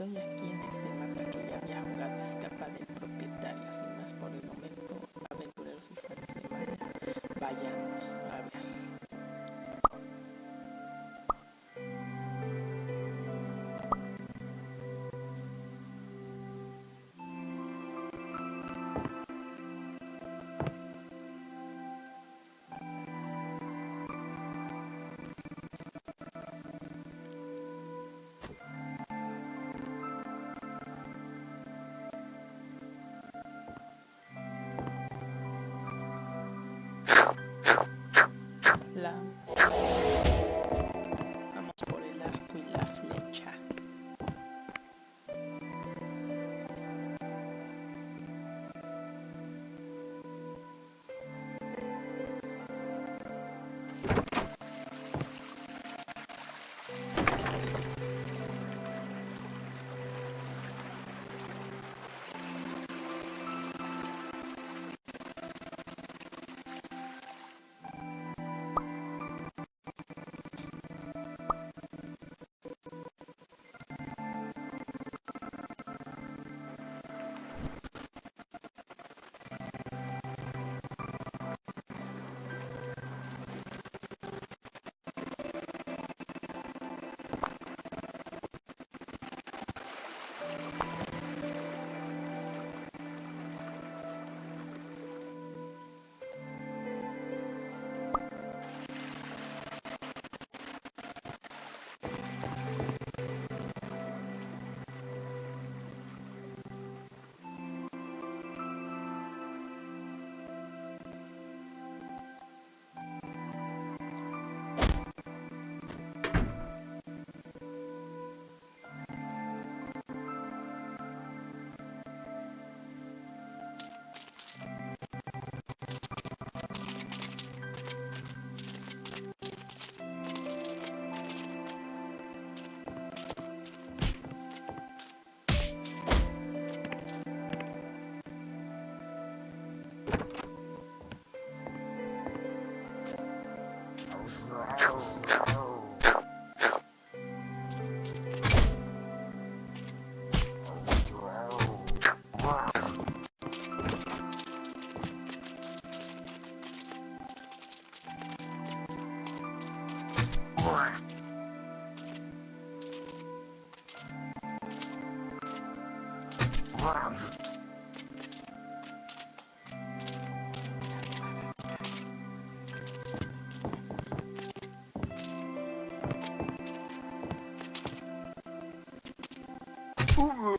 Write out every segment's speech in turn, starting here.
estoy aquí en este mapa que ya había a escapar. Pues, Ooh.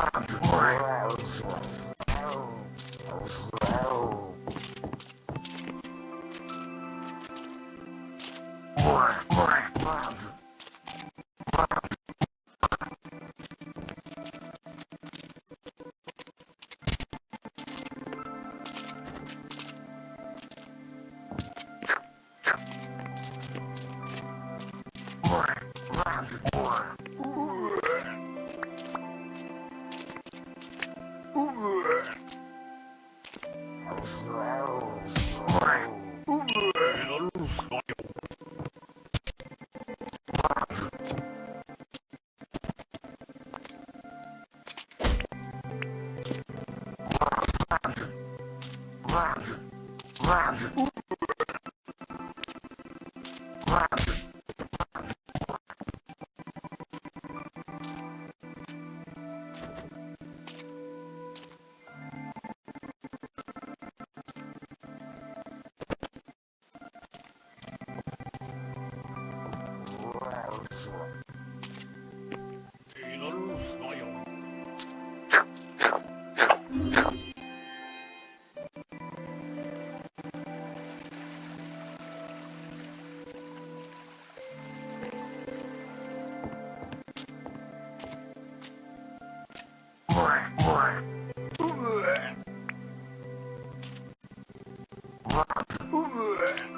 Wow. Ooh.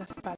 las caspa.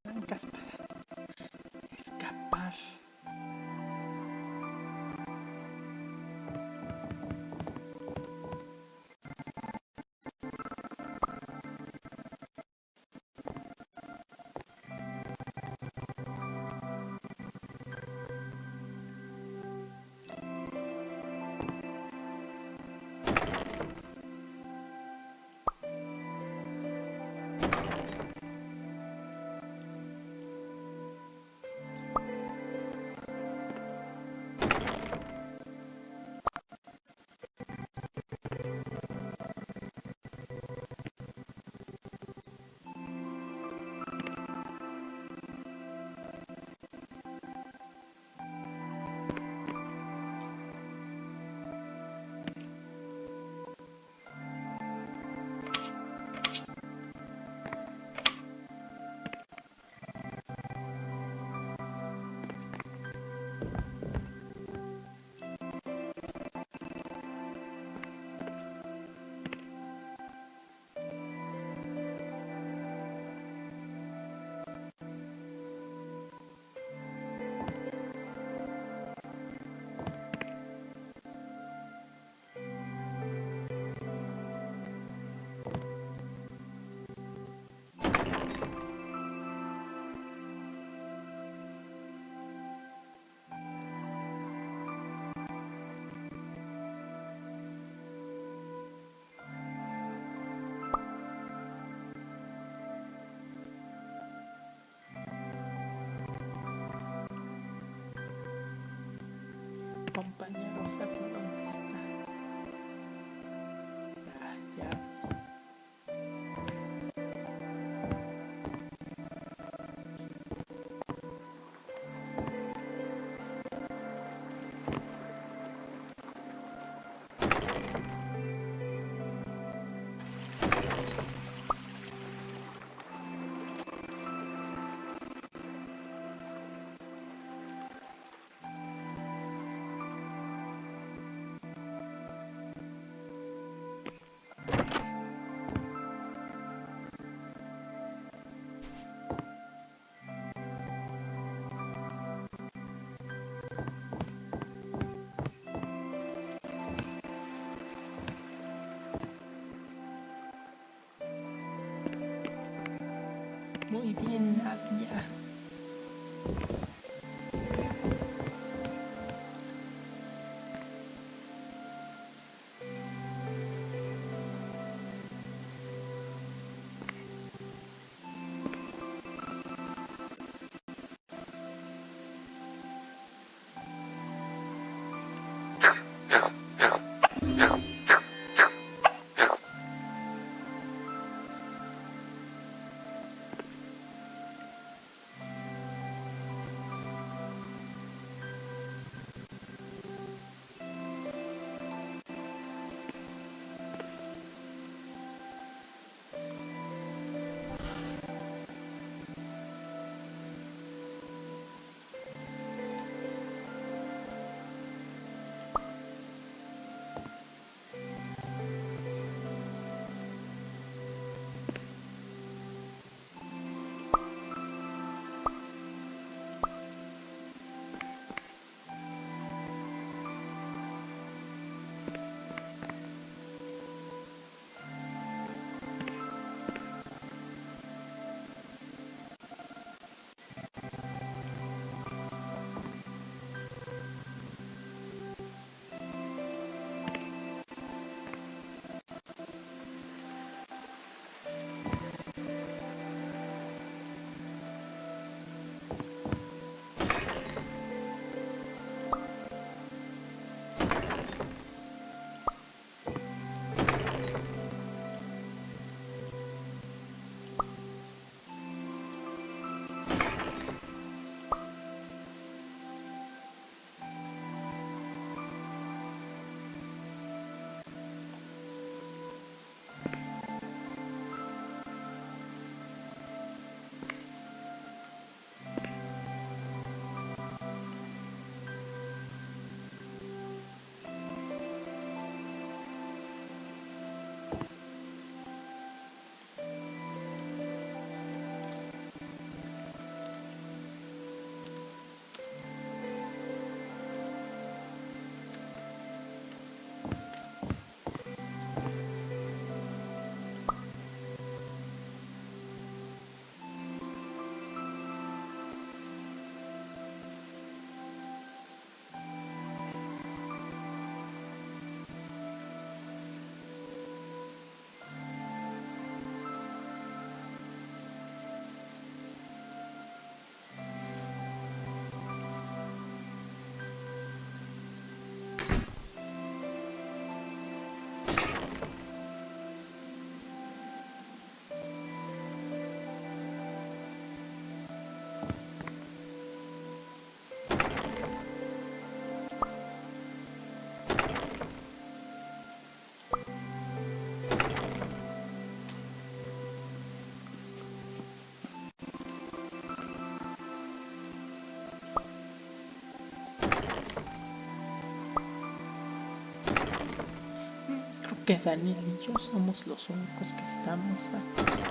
Daniel y yo somos los únicos que estamos aquí.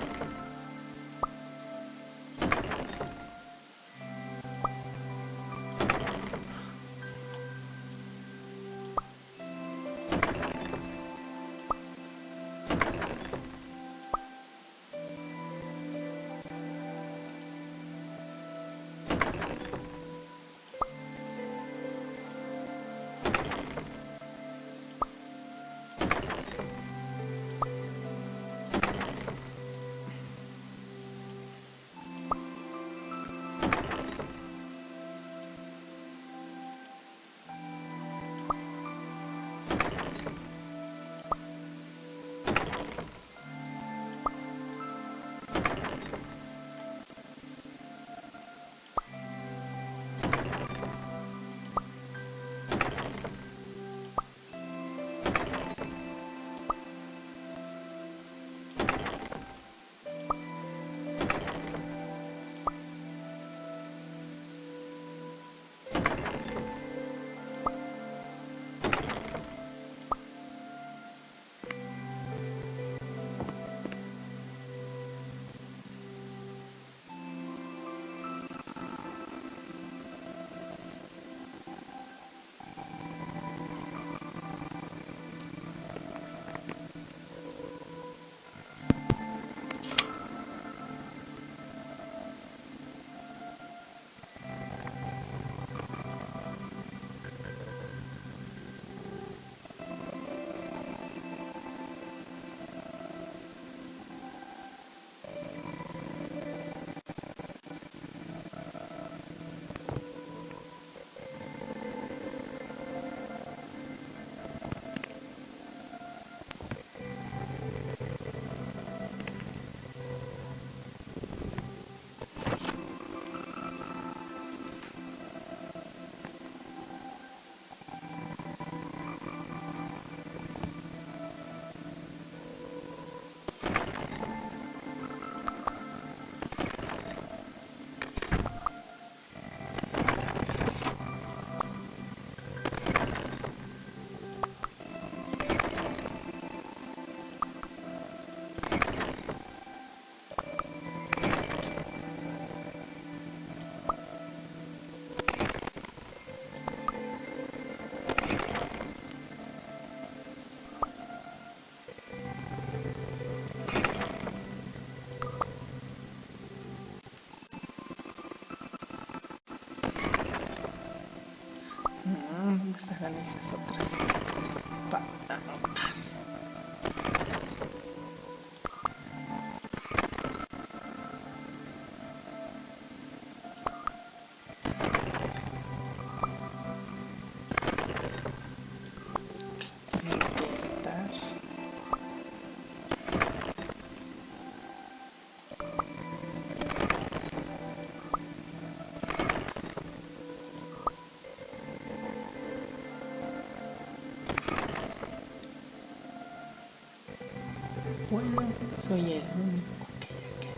soy el único que le queda.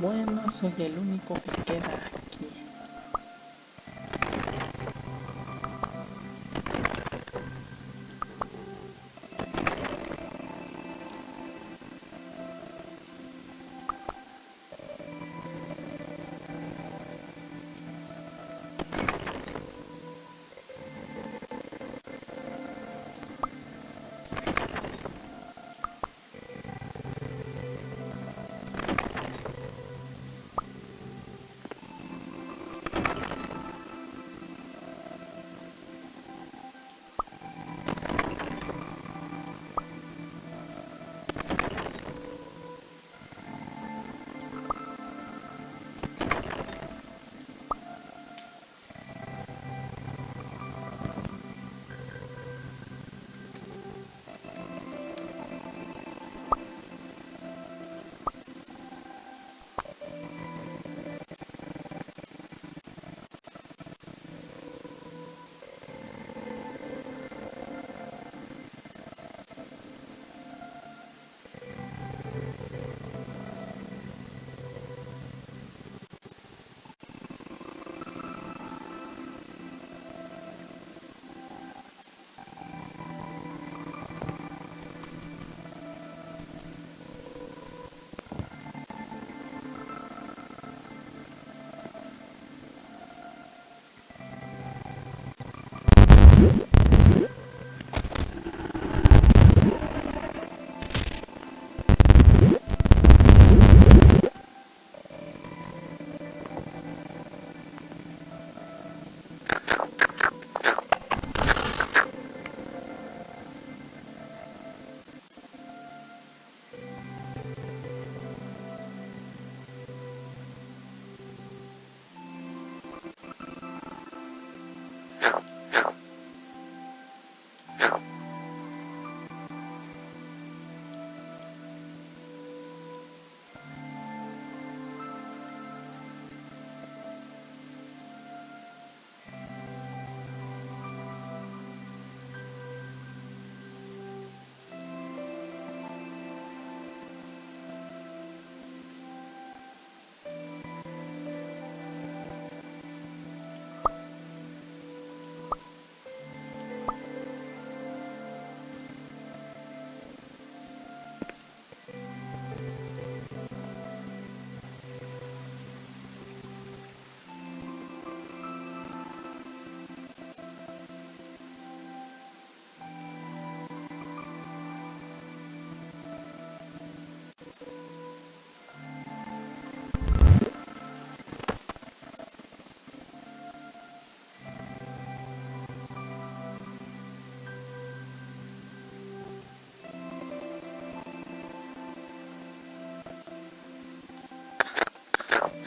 Bueno, soy el único que queda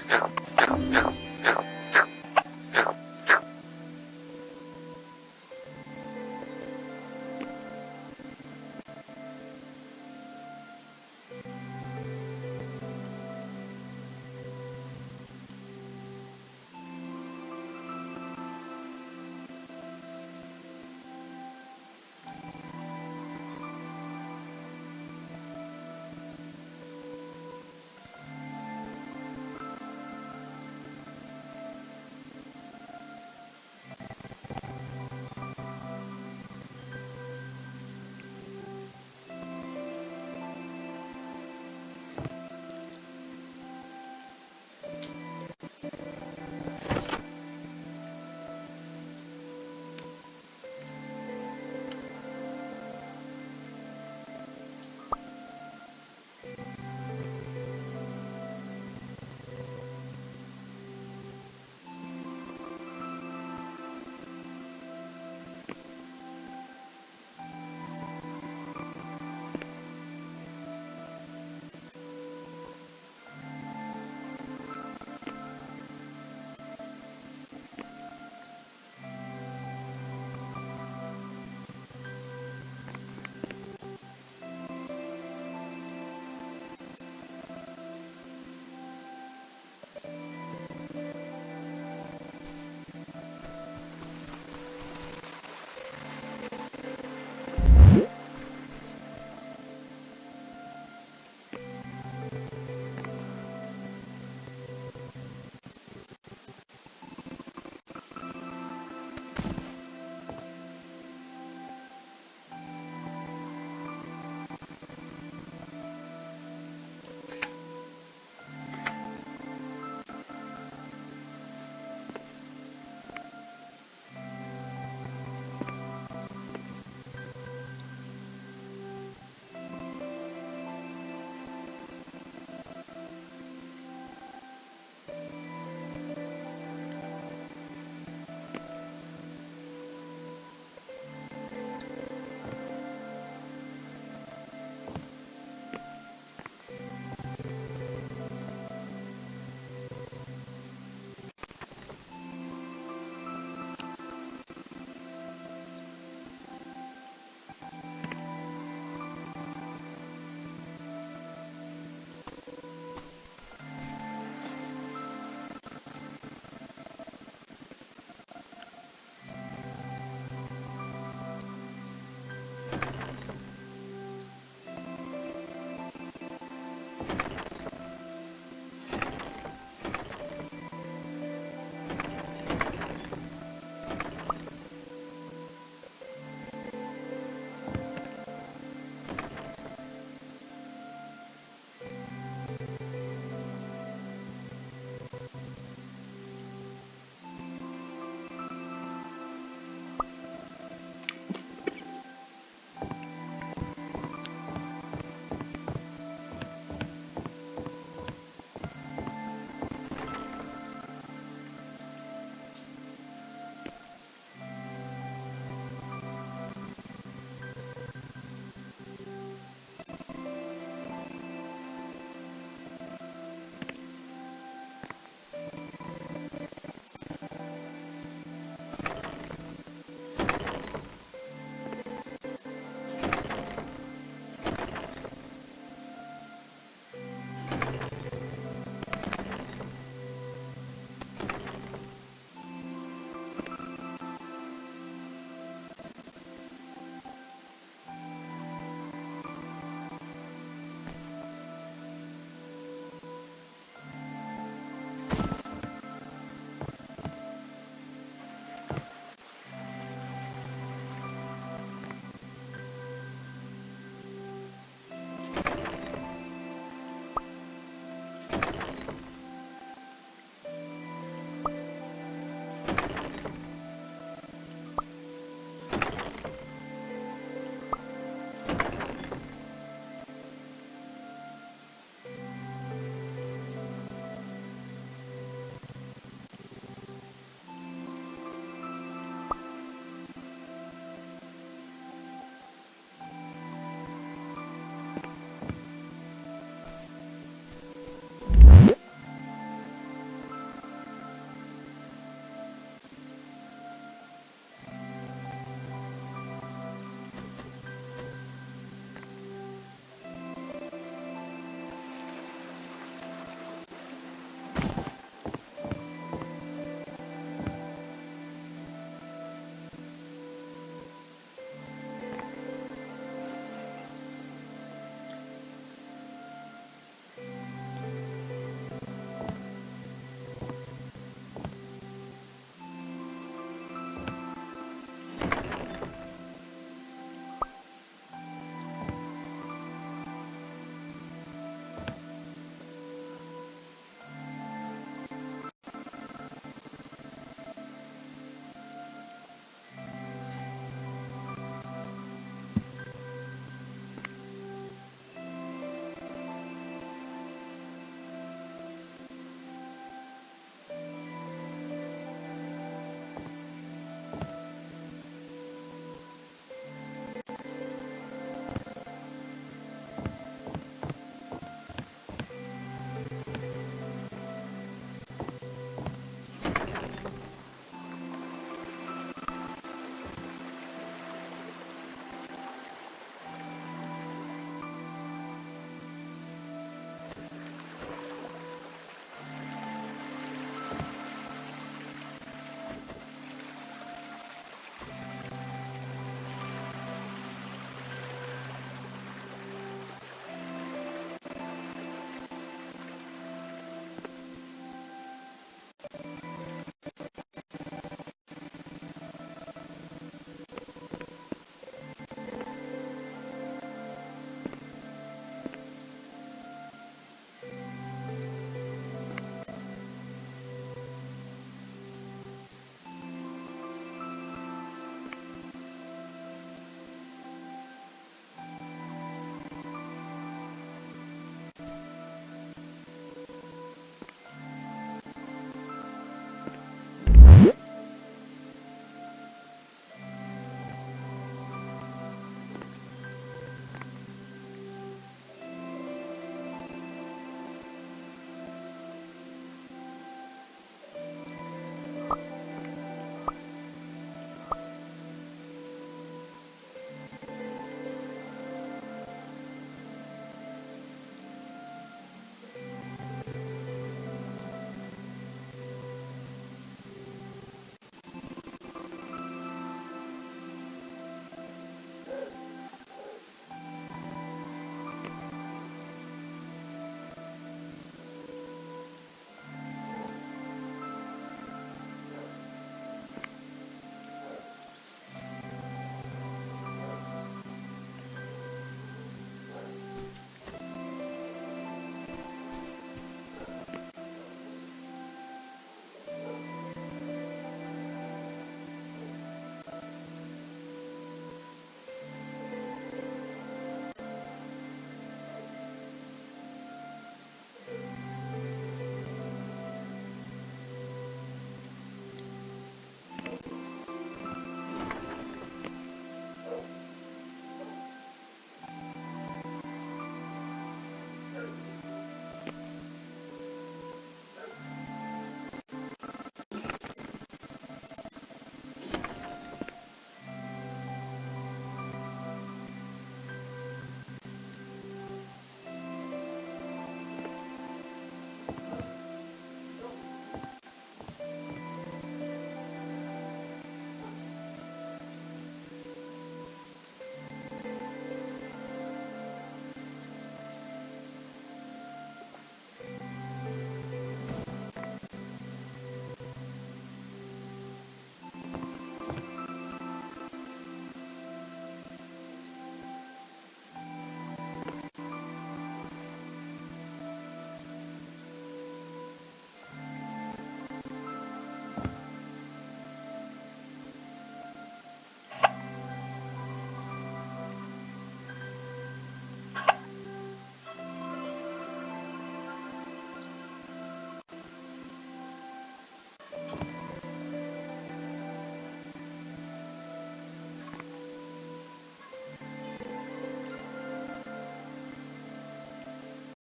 help.